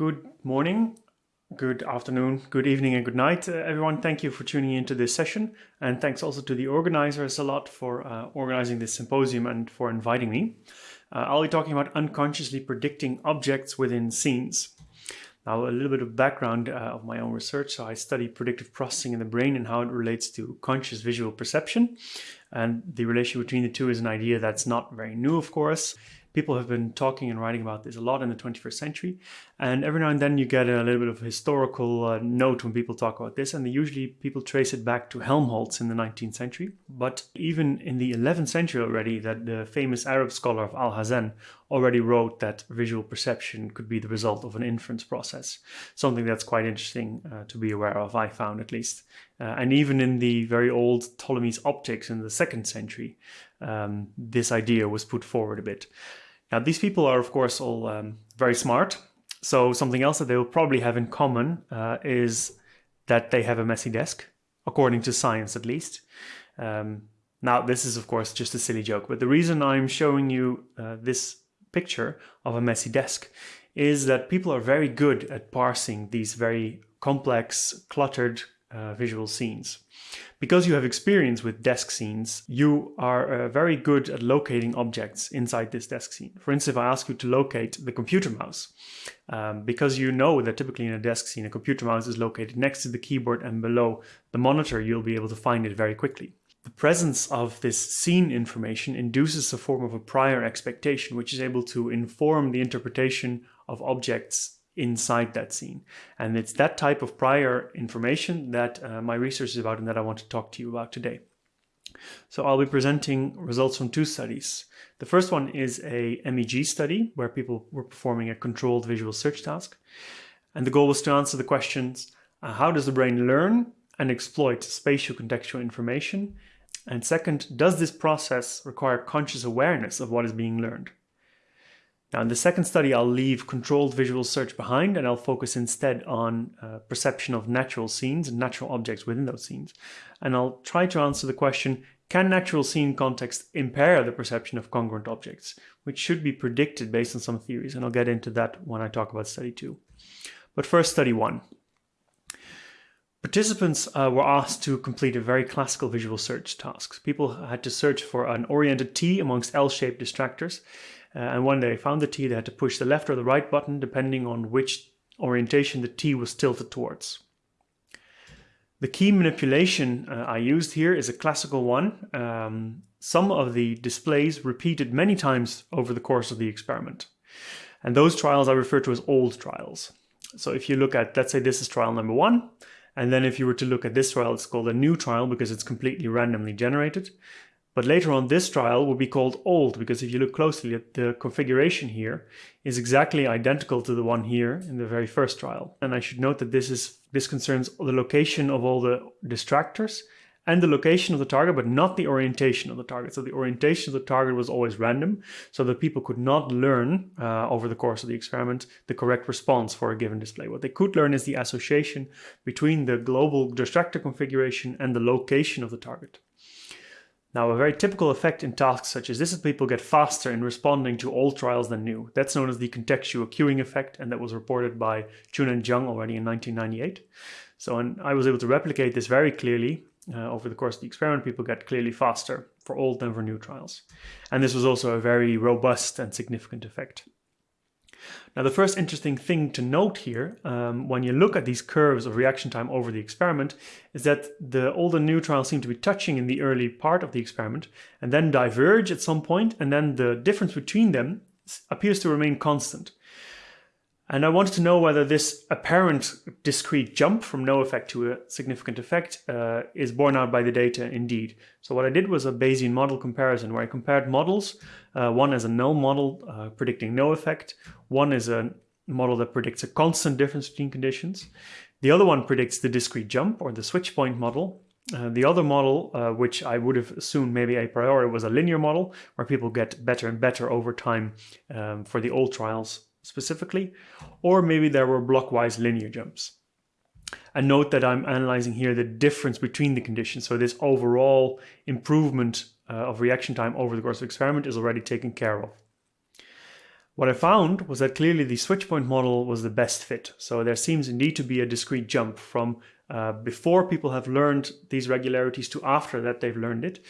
Good morning, good afternoon, good evening, and good night, uh, everyone. Thank you for tuning into this session. And thanks also to the organizers a lot for uh, organizing this symposium and for inviting me. Uh, I'll be talking about unconsciously predicting objects within scenes. Now, a little bit of background uh, of my own research. So I study predictive processing in the brain and how it relates to conscious visual perception. And the relation between the two is an idea that's not very new, of course. People have been talking and writing about this a lot in the 21st century. And every now and then you get a little bit of a historical uh, note when people talk about this. And usually people trace it back to Helmholtz in the 19th century. But even in the 11th century already, that the famous Arab scholar of Alhazen already wrote that visual perception could be the result of an inference process. Something that's quite interesting uh, to be aware of, I found at least. Uh, and even in the very old Ptolemy's optics in the second century, um, this idea was put forward a bit. Now, these people are, of course, all um, very smart. So something else that they will probably have in common uh, is that they have a messy desk, according to science at least. Um, now, this is, of course, just a silly joke, but the reason I'm showing you uh, this picture of a messy desk is that people are very good at parsing these very complex, cluttered uh, visual scenes. Because you have experience with desk scenes, you are uh, very good at locating objects inside this desk scene. For instance, if I ask you to locate the computer mouse, um, because you know that typically in a desk scene, a computer mouse is located next to the keyboard and below the monitor, you'll be able to find it very quickly. The presence of this scene information induces a form of a prior expectation, which is able to inform the interpretation of objects inside that scene. And it's that type of prior information that uh, my research is about and that I want to talk to you about today. So I'll be presenting results from two studies. The first one is a MEG study where people were performing a controlled visual search task. And the goal was to answer the questions, uh, how does the brain learn and exploit spatial contextual information? And second, does this process require conscious awareness of what is being learned? Now in the second study, I'll leave controlled visual search behind and I'll focus instead on uh, perception of natural scenes and natural objects within those scenes. And I'll try to answer the question, can natural scene context impair the perception of congruent objects, which should be predicted based on some theories, and I'll get into that when I talk about study two. But first, study one. Participants uh, were asked to complete a very classical visual search task. People had to search for an oriented T amongst L-shaped distractors, uh, and when they found the T, they had to push the left or the right button depending on which orientation the T was tilted towards. The key manipulation uh, I used here is a classical one. Um, some of the displays repeated many times over the course of the experiment. And those trials I refer to as old trials. So if you look at, let's say this is trial number one, and then if you were to look at this trial, it's called a new trial because it's completely randomly generated. But later on, this trial will be called old because if you look closely at the configuration here is exactly identical to the one here in the very first trial. And I should note that this is this concerns the location of all the distractors and the location of the target, but not the orientation of the target. So the orientation of the target was always random, so that people could not learn uh, over the course of the experiment the correct response for a given display. What they could learn is the association between the global distractor configuration and the location of the target. Now, a very typical effect in tasks such as this is people get faster in responding to old trials than new. That's known as the contextual cueing effect, and that was reported by Chun and Jiang already in 1998. So and I was able to replicate this very clearly uh, over the course of the experiment. People get clearly faster for old than for new trials. And this was also a very robust and significant effect. Now, the first interesting thing to note here, um, when you look at these curves of reaction time over the experiment, is that the and new trials seem to be touching in the early part of the experiment and then diverge at some point, and then the difference between them appears to remain constant. And I wanted to know whether this apparent discrete jump from no effect to a significant effect uh, is borne out by the data indeed. So what I did was a Bayesian model comparison where I compared models. Uh, one is a null model uh, predicting no effect. One is a model that predicts a constant difference between conditions. The other one predicts the discrete jump or the switch point model. Uh, the other model, uh, which I would have assumed maybe a priori was a linear model, where people get better and better over time um, for the old trials specifically, or maybe there were blockwise linear jumps. And note that I'm analyzing here the difference between the conditions. So this overall improvement uh, of reaction time over the course of experiment is already taken care of. What I found was that clearly the switch point model was the best fit. So there seems indeed to be a discrete jump from uh, before people have learned these regularities to after that they've learned it.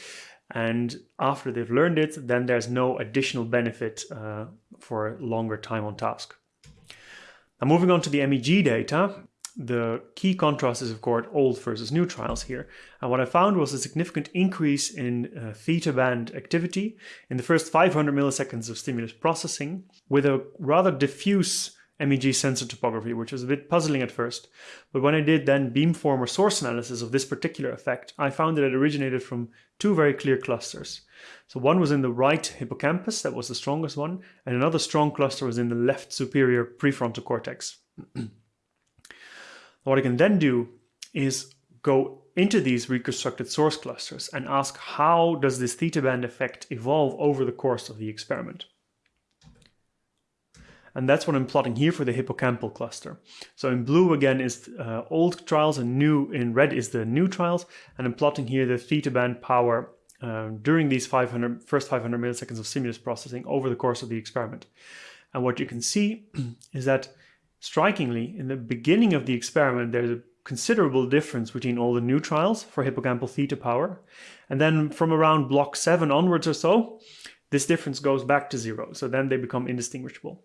And after they've learned it, then there's no additional benefit uh, for longer time on task. Now moving on to the MEG data, the key contrast is of course old versus new trials here. And what I found was a significant increase in uh, theta band activity in the first 500 milliseconds of stimulus processing with a rather diffuse MEG sensor topography, which was a bit puzzling at first. But when I did then beamformer source analysis of this particular effect, I found that it originated from two very clear clusters. So one was in the right hippocampus, that was the strongest one, and another strong cluster was in the left superior prefrontal cortex. what I can then do is go into these reconstructed source clusters and ask how does this theta band effect evolve over the course of the experiment. And that's what I'm plotting here for the hippocampal cluster. So in blue again is uh, old trials and new in red is the new trials. And I'm plotting here the theta band power uh, during these 500, first 500 milliseconds of stimulus processing over the course of the experiment. And what you can see is that strikingly, in the beginning of the experiment, there's a considerable difference between all the new trials for hippocampal theta power. And then from around block 7 onwards or so, this difference goes back to zero. So then they become indistinguishable.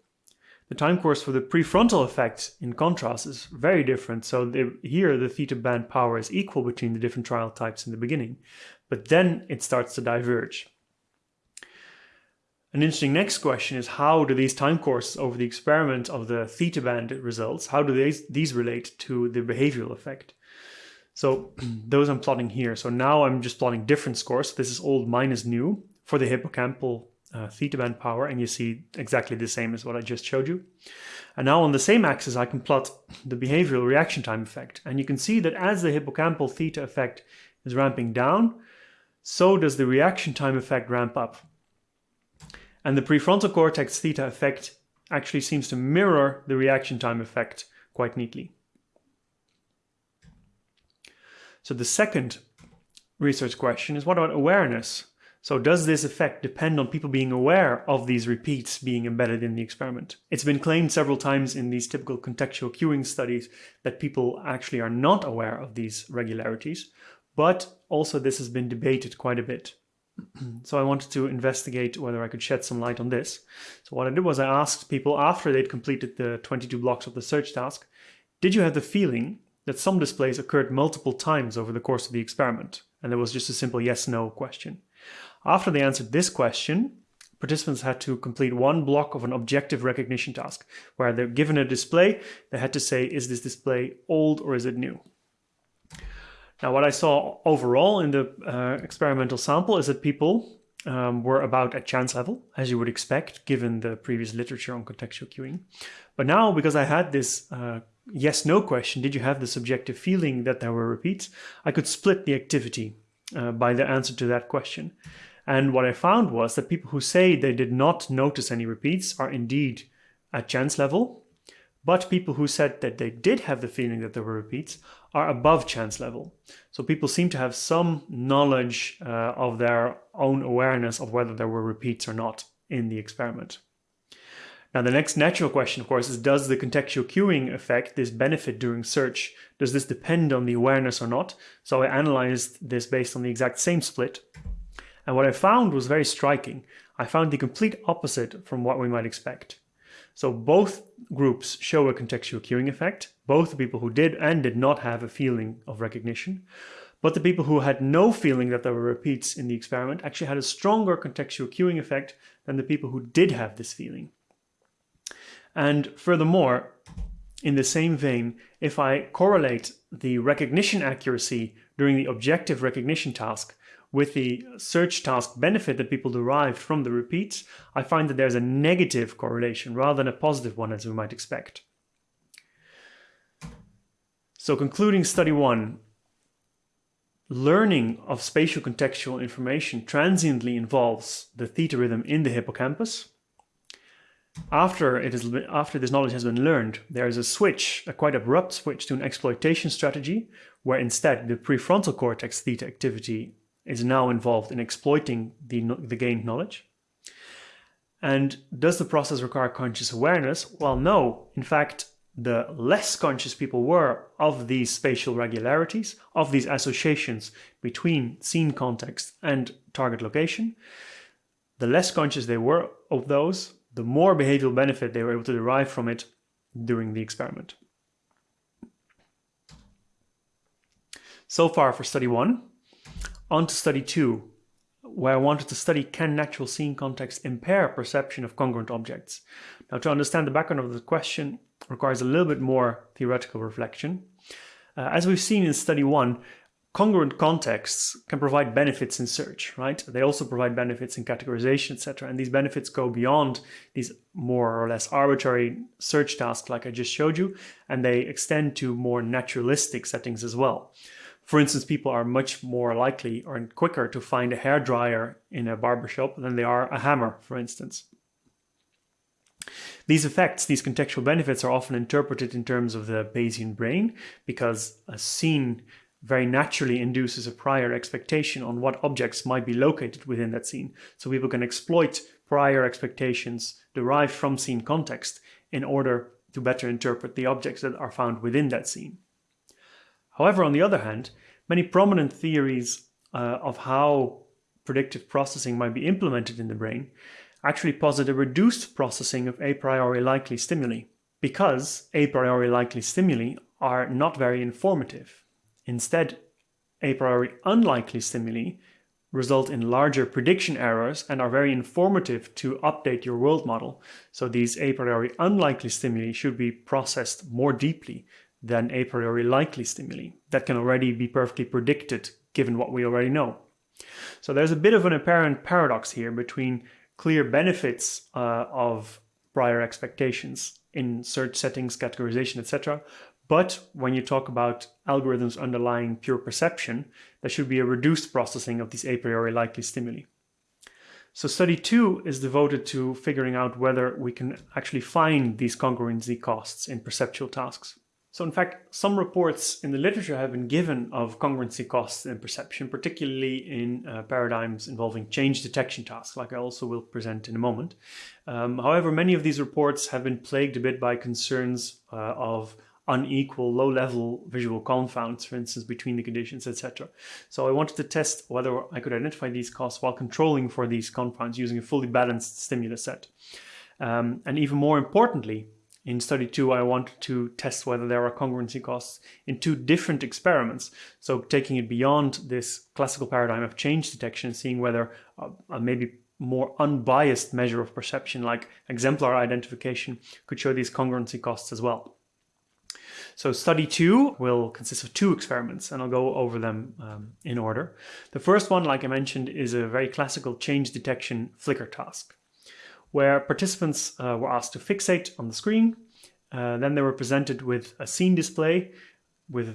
The time course for the prefrontal effect, in contrast, is very different. So here the theta band power is equal between the different trial types in the beginning, but then it starts to diverge. An interesting next question is how do these time courses over the experiment of the theta band results, how do these relate to the behavioral effect? So those I'm plotting here. So now I'm just plotting different scores. This is old minus new for the hippocampal uh, theta band power and you see exactly the same as what I just showed you. And now on the same axis I can plot the behavioral reaction time effect and you can see that as the hippocampal theta effect is ramping down, so does the reaction time effect ramp up. And the prefrontal cortex theta effect actually seems to mirror the reaction time effect quite neatly. So the second research question is what about awareness? So does this effect depend on people being aware of these repeats being embedded in the experiment? It's been claimed several times in these typical contextual cueing studies that people actually are not aware of these regularities, but also this has been debated quite a bit. so I wanted to investigate whether I could shed some light on this. So what I did was I asked people after they'd completed the 22 blocks of the search task, did you have the feeling that some displays occurred multiple times over the course of the experiment? And there was just a simple yes-no question. After they answered this question, participants had to complete one block of an objective recognition task, where they're given a display, they had to say, is this display old or is it new? Now, what I saw overall in the uh, experimental sample is that people um, were about at chance level, as you would expect, given the previous literature on contextual cueing. But now, because I had this uh, yes-no question, did you have the subjective feeling that there were repeats, I could split the activity uh, by the answer to that question. And what I found was that people who say they did not notice any repeats are indeed at chance level, but people who said that they did have the feeling that there were repeats are above chance level. So people seem to have some knowledge uh, of their own awareness of whether there were repeats or not in the experiment. Now the next natural question, of course, is does the contextual cueing effect, this benefit during search, does this depend on the awareness or not? So I analyzed this based on the exact same split. And what I found was very striking. I found the complete opposite from what we might expect. So both groups show a contextual cueing effect, both the people who did and did not have a feeling of recognition, but the people who had no feeling that there were repeats in the experiment actually had a stronger contextual cueing effect than the people who did have this feeling. And furthermore, in the same vein, if I correlate the recognition accuracy during the objective recognition task with the search task benefit that people derived from the repeats, I find that there's a negative correlation rather than a positive one as we might expect. So concluding study one, learning of spatial contextual information transiently involves the theta rhythm in the hippocampus. After, it is, after this knowledge has been learned, there is a switch, a quite abrupt switch to an exploitation strategy, where instead the prefrontal cortex theta activity is now involved in exploiting the, the gained knowledge. And does the process require conscious awareness? Well, no. In fact, the less conscious people were of these spatial regularities, of these associations between scene context and target location, the less conscious they were of those, the more behavioral benefit they were able to derive from it during the experiment. So far for study one. On to study two, where I wanted to study can natural scene context impair perception of congruent objects. Now to understand the background of the question requires a little bit more theoretical reflection. Uh, as we've seen in study one, congruent contexts can provide benefits in search, right? They also provide benefits in categorization, etc. And these benefits go beyond these more or less arbitrary search tasks like I just showed you, and they extend to more naturalistic settings as well. For instance, people are much more likely or quicker to find a hair dryer in a barbershop than they are a hammer, for instance. These effects, these contextual benefits are often interpreted in terms of the Bayesian brain because a scene very naturally induces a prior expectation on what objects might be located within that scene. So people can exploit prior expectations derived from scene context in order to better interpret the objects that are found within that scene. However, on the other hand, many prominent theories uh, of how predictive processing might be implemented in the brain actually posit a reduced processing of a priori likely stimuli because a priori likely stimuli are not very informative. Instead, a priori unlikely stimuli result in larger prediction errors and are very informative to update your world model. So these a priori unlikely stimuli should be processed more deeply than a priori likely stimuli that can already be perfectly predicted given what we already know. So there's a bit of an apparent paradox here between clear benefits uh, of prior expectations in search settings, categorization, etc. But when you talk about algorithms underlying pure perception, there should be a reduced processing of these a priori likely stimuli. So study two is devoted to figuring out whether we can actually find these congruency costs in perceptual tasks. So in fact, some reports in the literature have been given of congruency costs in perception, particularly in uh, paradigms involving change detection tasks, like I also will present in a moment. Um, however, many of these reports have been plagued a bit by concerns uh, of unequal low-level visual confounds, for instance, between the conditions, etc. So I wanted to test whether I could identify these costs while controlling for these confounds using a fully balanced stimulus set. Um, and even more importantly, in study two, I wanted to test whether there are congruency costs in two different experiments. So taking it beyond this classical paradigm of change detection, seeing whether a maybe more unbiased measure of perception like exemplar identification could show these congruency costs as well. So study two will consist of two experiments and I'll go over them um, in order. The first one, like I mentioned, is a very classical change detection flicker task where participants uh, were asked to fixate on the screen. Uh, then they were presented with a scene display with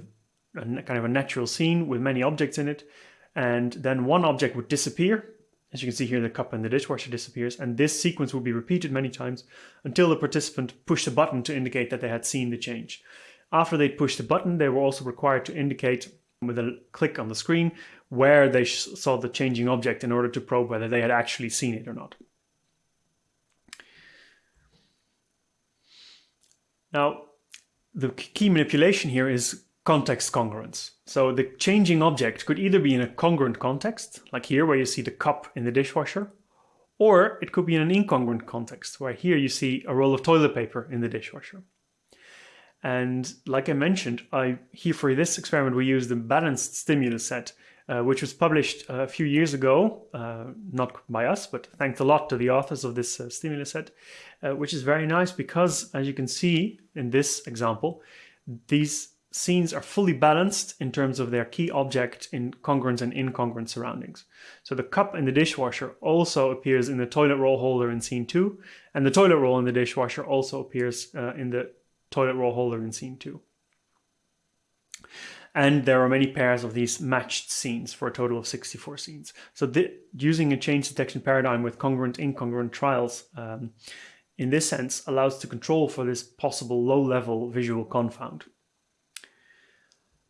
a kind of a natural scene with many objects in it. And then one object would disappear. As you can see here, the cup and the dishwasher disappears. And this sequence would be repeated many times until the participant pushed a button to indicate that they had seen the change. After they'd pushed the button, they were also required to indicate with a click on the screen where they saw the changing object in order to probe whether they had actually seen it or not. Now, the key manipulation here is context congruence. So the changing object could either be in a congruent context, like here where you see the cup in the dishwasher, or it could be in an incongruent context, where here you see a roll of toilet paper in the dishwasher. And like I mentioned, I here for this experiment we used the balanced stimulus set uh, which was published a few years ago, uh, not by us, but thanks a lot to the authors of this uh, stimulus set, uh, which is very nice because, as you can see in this example, these scenes are fully balanced in terms of their key object in congruent and incongruent surroundings. So the cup in the dishwasher also appears in the toilet roll holder in scene 2, and the toilet roll in the dishwasher also appears uh, in the toilet roll holder in scene 2 and there are many pairs of these matched scenes for a total of 64 scenes. So using a change detection paradigm with congruent incongruent trials um, in this sense allows to control for this possible low-level visual confound.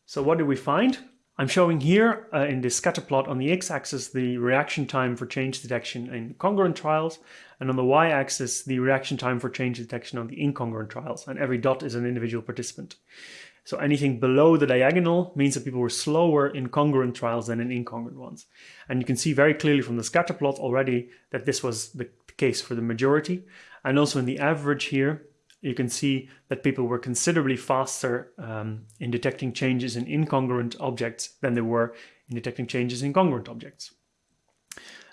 So what did we find? I'm showing here uh, in this scatter plot on the x-axis the reaction time for change detection in congruent trials and on the y-axis the reaction time for change detection on the incongruent trials and every dot is an individual participant. So anything below the diagonal means that people were slower in congruent trials than in incongruent ones. And you can see very clearly from the scatter plot already that this was the case for the majority. And also in the average here, you can see that people were considerably faster um, in detecting changes in incongruent objects than they were in detecting changes in congruent objects.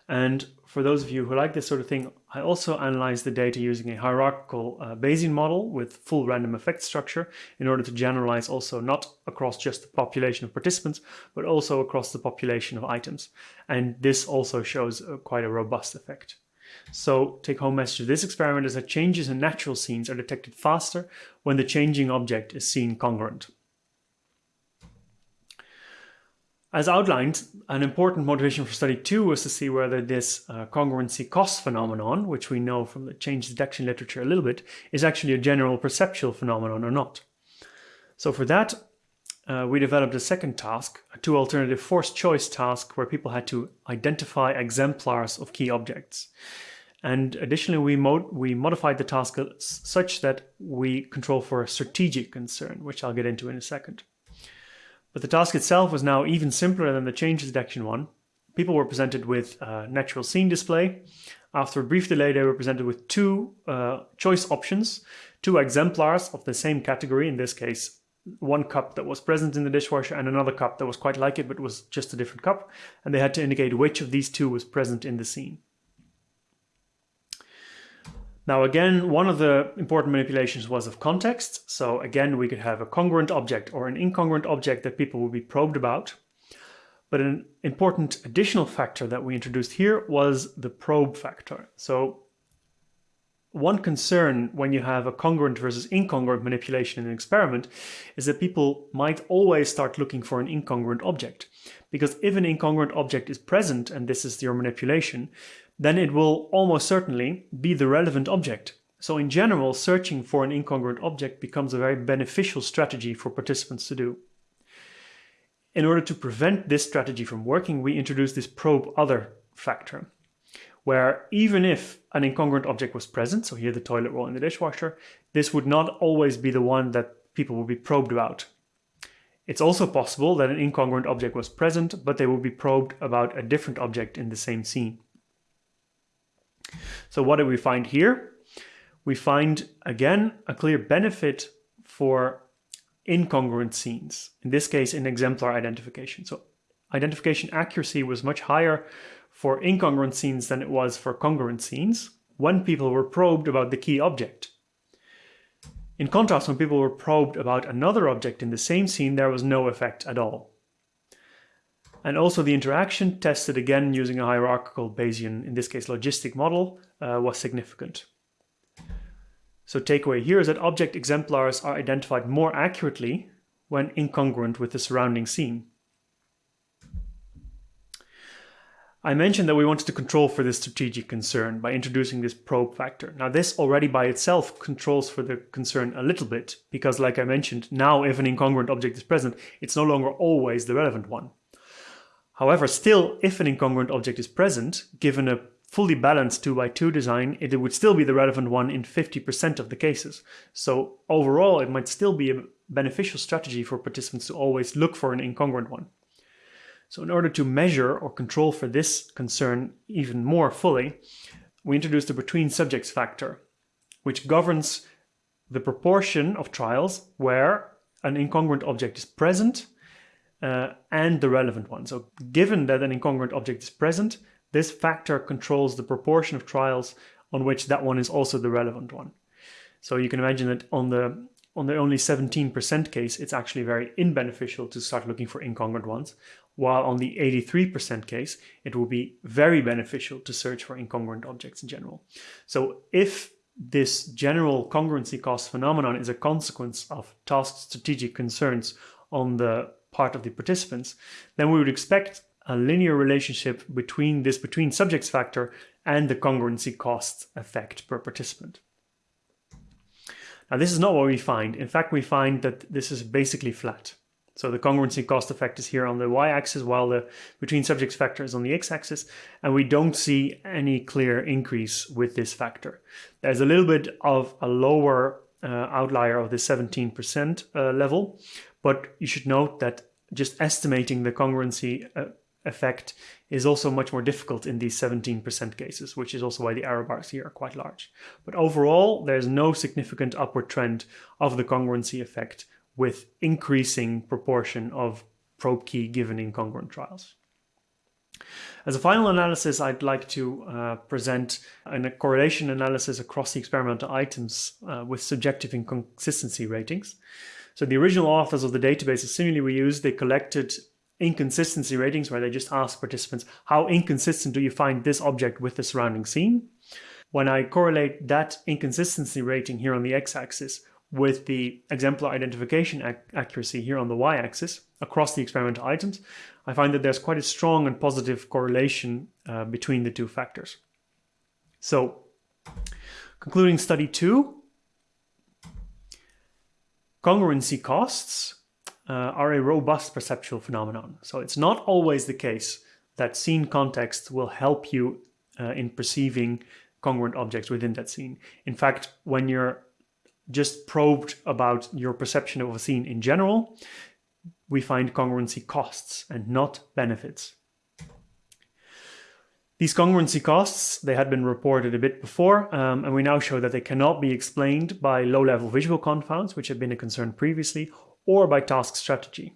And for those of you who like this sort of thing, I also analyzed the data using a hierarchical uh, Bayesian model with full random effect structure in order to generalize also not across just the population of participants, but also across the population of items. And this also shows uh, quite a robust effect. So take home message of this experiment is that changes in natural scenes are detected faster when the changing object is seen congruent. As outlined, an important motivation for study two was to see whether this uh, congruency cost phenomenon, which we know from the change detection literature a little bit, is actually a general perceptual phenomenon or not. So for that, uh, we developed a second task, a two alternative forced choice task where people had to identify exemplars of key objects. And additionally, we, mod we modified the task such that we control for a strategic concern, which I'll get into in a second. But the task itself was now even simpler than the change detection one. People were presented with a natural scene display. After a brief delay, they were presented with two uh, choice options, two exemplars of the same category, in this case, one cup that was present in the dishwasher and another cup that was quite like it but was just a different cup, and they had to indicate which of these two was present in the scene. Now again, one of the important manipulations was of context. So again, we could have a congruent object or an incongruent object that people would be probed about. But an important additional factor that we introduced here was the probe factor. So one concern when you have a congruent versus incongruent manipulation in an experiment is that people might always start looking for an incongruent object. Because if an incongruent object is present, and this is your manipulation, then it will almost certainly be the relevant object. So in general, searching for an incongruent object becomes a very beneficial strategy for participants to do. In order to prevent this strategy from working, we introduce this probe other factor, where even if an incongruent object was present, so here the toilet roll in the dishwasher, this would not always be the one that people would be probed about. It's also possible that an incongruent object was present, but they would be probed about a different object in the same scene. So what do we find here? We find, again, a clear benefit for incongruent scenes, in this case in exemplar identification. So identification accuracy was much higher for incongruent scenes than it was for congruent scenes when people were probed about the key object. In contrast, when people were probed about another object in the same scene, there was no effect at all. And also the interaction tested again using a hierarchical Bayesian, in this case logistic model, uh, was significant. So takeaway here is that object exemplars are identified more accurately when incongruent with the surrounding scene. I mentioned that we wanted to control for this strategic concern by introducing this probe factor. Now this already by itself controls for the concern a little bit, because like I mentioned, now if an incongruent object is present, it's no longer always the relevant one. However, still, if an incongruent object is present, given a fully balanced 2x2 design, it would still be the relevant one in 50% of the cases. So overall, it might still be a beneficial strategy for participants to always look for an incongruent one. So in order to measure or control for this concern even more fully, we introduced a between subjects factor, which governs the proportion of trials where an incongruent object is present uh, and the relevant one. So given that an incongruent object is present, this factor controls the proportion of trials on which that one is also the relevant one. So you can imagine that on the on the only 17% case, it's actually very inbeneficial to start looking for incongruent ones, while on the 83% case, it will be very beneficial to search for incongruent objects in general. So if this general congruency cost phenomenon is a consequence of task strategic concerns on the part of the participants, then we would expect a linear relationship between this between subjects factor and the congruency cost effect per participant. Now this is not what we find. In fact, we find that this is basically flat. So the congruency cost effect is here on the y-axis while the between subjects factor is on the x-axis and we don't see any clear increase with this factor. There's a little bit of a lower outlier of the 17% uh, level, but you should note that just estimating the congruency uh, effect is also much more difficult in these 17% cases, which is also why the error bars here are quite large. But overall, there's no significant upward trend of the congruency effect with increasing proportion of probe key given incongruent trials. As a final analysis, I'd like to uh, present a correlation analysis across the experimental items uh, with subjective inconsistency ratings. So the original authors of the database assumingly we used, they collected inconsistency ratings where they just ask participants, how inconsistent do you find this object with the surrounding scene? When I correlate that inconsistency rating here on the x-axis with the exemplar identification ac accuracy here on the y-axis across the experimental items, I find that there's quite a strong and positive correlation uh, between the two factors. So, concluding study two, congruency costs uh, are a robust perceptual phenomenon. So it's not always the case that scene context will help you uh, in perceiving congruent objects within that scene. In fact, when you're just probed about your perception of a scene in general, we find congruency costs and not benefits. These congruency costs, they had been reported a bit before, um, and we now show that they cannot be explained by low-level visual confounds, which had been a concern previously, or by task strategy.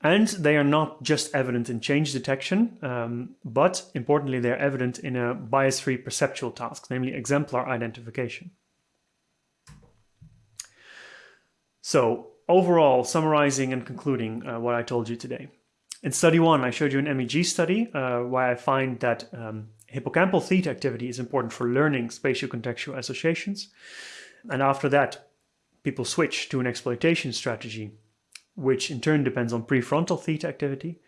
And they are not just evident in change detection, um, but importantly, they're evident in a bias-free perceptual task, namely exemplar identification. So overall, summarizing and concluding uh, what I told you today. In study one, I showed you an MEG study uh, where I find that um, hippocampal theta activity is important for learning spatial contextual associations. And after that, people switch to an exploitation strategy, which in turn depends on prefrontal theta activity.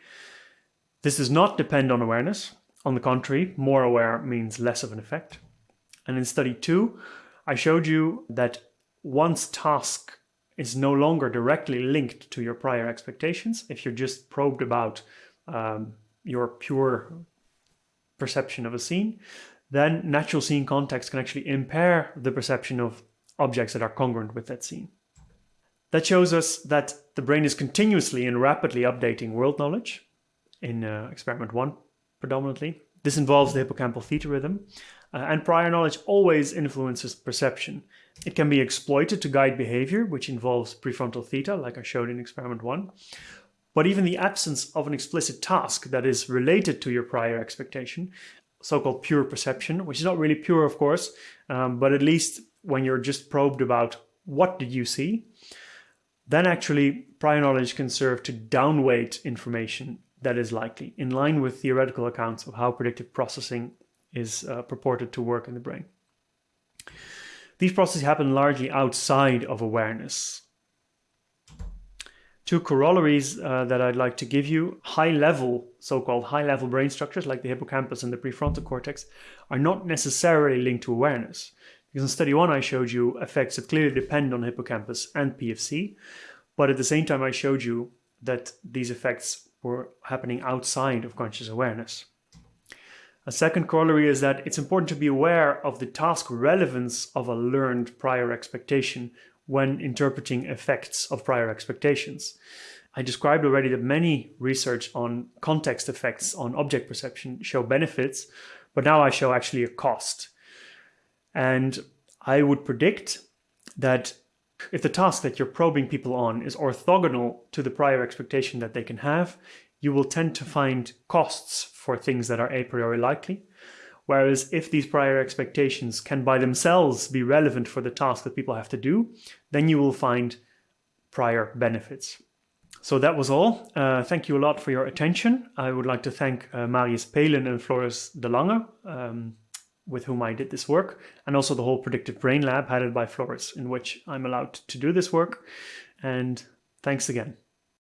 This does not depend on awareness. On the contrary, more aware means less of an effect. And in study two, I showed you that once task is no longer directly linked to your prior expectations. If you're just probed about um, your pure perception of a scene, then natural scene context can actually impair the perception of objects that are congruent with that scene. That shows us that the brain is continuously and rapidly updating world knowledge in uh, experiment one predominantly. This involves the hippocampal theta rhythm uh, and prior knowledge always influences perception. It can be exploited to guide behavior, which involves prefrontal theta, like I showed in experiment one. But even the absence of an explicit task that is related to your prior expectation, so-called pure perception, which is not really pure, of course, um, but at least when you're just probed about what did you see, then actually prior knowledge can serve to downweight information that is likely, in line with theoretical accounts of how predictive processing is uh, purported to work in the brain. These processes happen largely outside of awareness. Two corollaries uh, that I'd like to give you, high-level, so-called high-level brain structures like the hippocampus and the prefrontal cortex are not necessarily linked to awareness. Because in study one I showed you effects that clearly depend on hippocampus and PFC, but at the same time I showed you that these effects were happening outside of conscious awareness. A second corollary is that it's important to be aware of the task relevance of a learned prior expectation when interpreting effects of prior expectations. I described already that many research on context effects on object perception show benefits, but now I show actually a cost. And I would predict that if the task that you're probing people on is orthogonal to the prior expectation that they can have, you will tend to find costs for things that are a priori likely. Whereas if these prior expectations can by themselves be relevant for the task that people have to do, then you will find prior benefits. So that was all. Uh, thank you a lot for your attention. I would like to thank uh, Marius Peelen and Floris de Lange, um, with whom I did this work, and also the whole Predictive Brain Lab headed by Floris, in which I'm allowed to do this work. And thanks again.